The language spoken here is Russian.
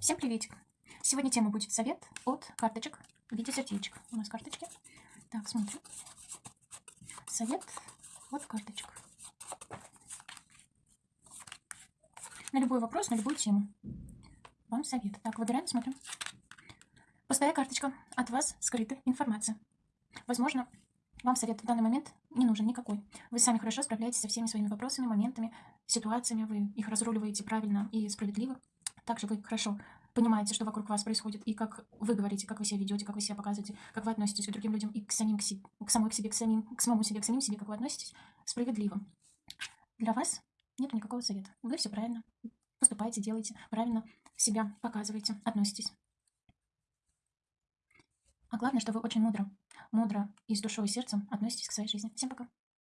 Всем приветик! Сегодня тема будет совет от карточек в виде сердечек. У нас карточки. Так, смотрим. Совет от карточек. На любой вопрос, на любую тему. Вам совет. Так, выбираем, смотрим. Пустая карточка. От вас скрыта информация. Возможно, вам совет в данный момент не нужен никакой. Вы сами хорошо справляетесь со всеми своими вопросами, моментами, ситуациями. Вы их разруливаете правильно и справедливо. Также вы хорошо понимаете, что вокруг вас происходит, и как вы говорите, как вы себя ведете, как вы себя показываете, как вы относитесь к другим людям и к самим к, себе, к самой к себе, к самим, к самому себе, к самим себе, как вы относитесь, справедливо. Для вас нет никакого совета. Вы все правильно поступаете, делаете, правильно себя показываете, относитесь. А главное, что вы очень мудро, мудро и с душой и сердцем относитесь к своей жизни. Всем пока.